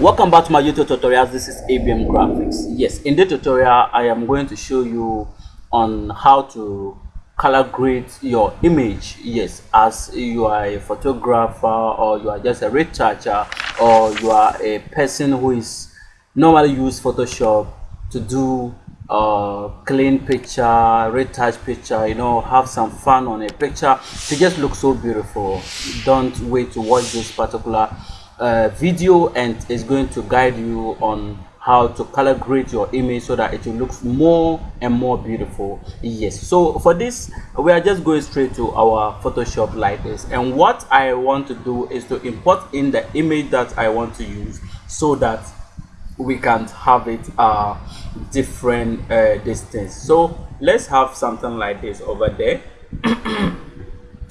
welcome back to my youtube tutorials. This is abm graphics. Yes in the tutorial i am going to show you on how to color grade your image. Yes as you are a photographer or you are just a retoucher or you are a person who is normally use photoshop to do uh clean picture retouch picture you know have some fun on a picture to just look so beautiful. Don't wait to watch this particular uh, video and is going to guide you on how to color grade your image so that it will look more and more beautiful. Yes. So for this we are just going straight to our photoshop like this. And what i want to do is to import in the image that i want to use so that we can have it uh different uh distance. So let's have something like this over there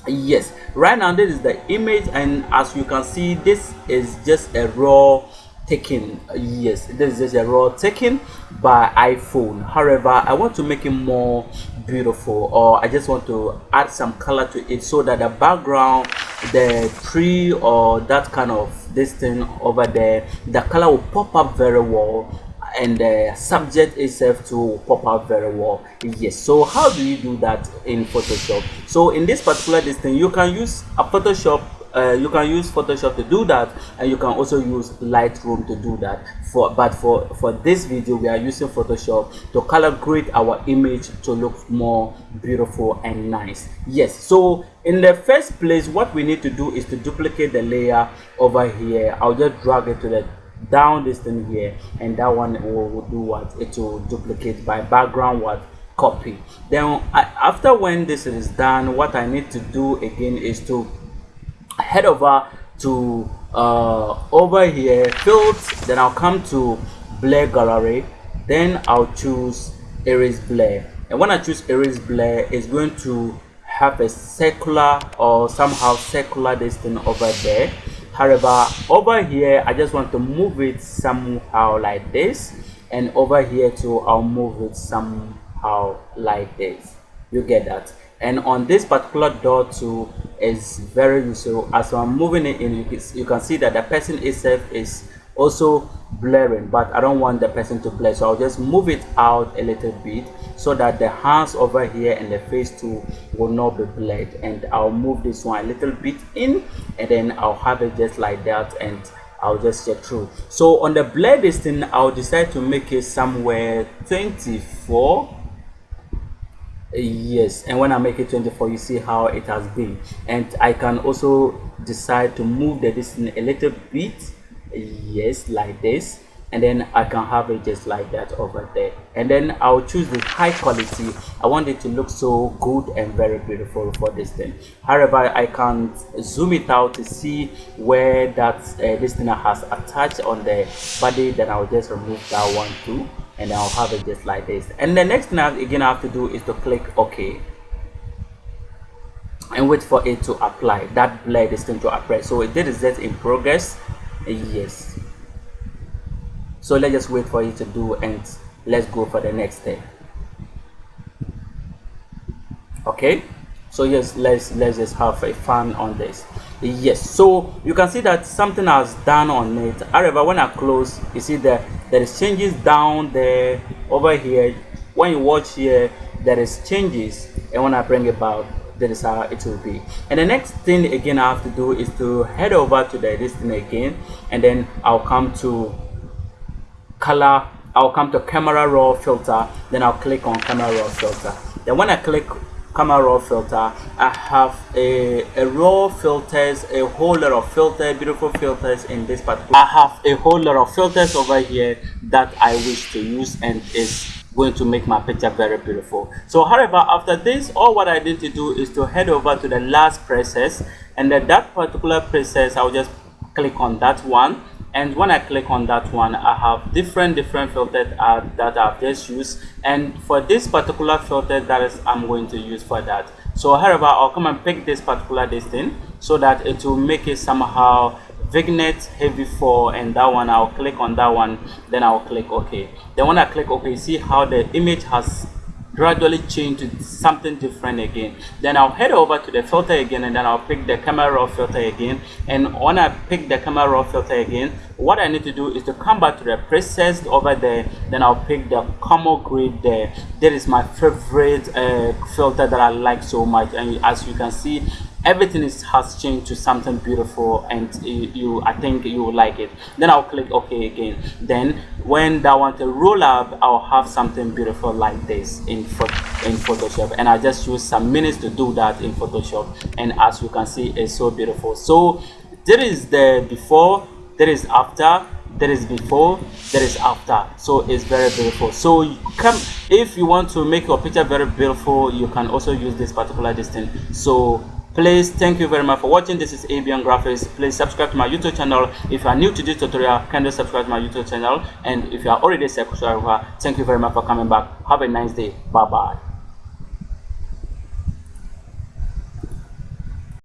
yes. Right now this is the image and as you can see this is just a raw taken. Yes this is just a raw taken by iphone. However i want to make it more beautiful or i just want to add some color to it so that the background the tree or that kind of this thing over there the color will pop up very well and the subject itself to pop out very well. Yes so how do you do that in photoshop? So in this particular thing you can use a photoshop uh, you can use photoshop to do that and you can also use lightroom to do that. For but for for this video we are using photoshop to color grade our image to look more beautiful and nice. Yes so in the first place what we need to do is to duplicate the layer over here. I'll just drag it to the down this thing here and that one will, will do what? It will duplicate by background what? Copy. Then I, after when this is done what i need to do again is to head over to uh over here fields then i'll come to blur gallery. Then i'll choose iris blur and when i choose iris blur it's going to have a circular or somehow circular this thing over there however over here i just want to move it somehow like this. And over here too i'll move it somehow like this. You get that? And on this particular door too is very useful. As i'm moving it in you can see that the person itself is also blurring but i don't want the person to blur so i'll just move it out a little bit so that the hands over here and the face too will not be blurred and i'll move this one a little bit in and then i'll have it just like that and i'll just check through. So on the blur distance i'll decide to make it somewhere 24 yes and when i make it 24 you see how it has been. And i can also decide to move the distance a little bit yes like this and then I can have it just like that over there. And then I'll choose the high quality. I want it to look so good and very beautiful for this thing. However I can zoom it out to see where that uh, this thing has attached on the body. Then I'll just remove that one too and I'll have it just like this. And the next thing I, again I have to do is to click OK and wait for it to apply that blur is going to apply. So it is just in progress yes. So let's just wait for it to do and let's go for the next step. Okay? So yes let's let's just have a fun on this. Yes. So you can see that something has done on it. However when i close you see that there is changes down there over here. When you watch here there is changes. And when i bring it back that is how it will be. And the next thing again i have to do is to head over to the this thing again and then i'll come to color i'll come to camera raw filter then i'll click on camera raw filter. Then when i click camera raw filter i have a, a raw filters a whole lot of filters beautiful filters in this particular i have a whole lot of filters over here that i wish to use and is going to make my picture very beautiful. So however after this all what i need to do is to head over to the last process. And then that particular process i'll just click on that one. And when i click on that one i have different different filters uh, that i've just used. And for this particular filter that is i'm going to use for that. So however i'll come and pick this particular this thing so that it will make it somehow vignette heavy 4 and that one i'll click on that one then i'll click ok. Then when i click ok see how the image has gradually change to something different again. Then i'll head over to the filter again and then i'll pick the camera raw filter again. And when i pick the camera raw filter again what i need to do is to come back to the presets over there. Then i'll pick the Como grid there. That is my favorite uh, filter that i like so much. And as you can see everything is has changed to something beautiful and you, you, i think you will like it. Then i'll click ok again. Then when i want to roll up i'll have something beautiful like this in in photoshop. And i just use some minutes to do that in photoshop. And as you can see it's so beautiful. So there is the before there is after there is before there is after. So it's very beautiful. So come if you want to make your picture very beautiful you can also use this particular distance. So please thank you very much for watching. This is abian graphics. Please subscribe to my youtube channel. If you are new to this tutorial kindly subscribe to my youtube channel. And if you are already subscribed thank you very much for coming back. Have a nice day. Bye bye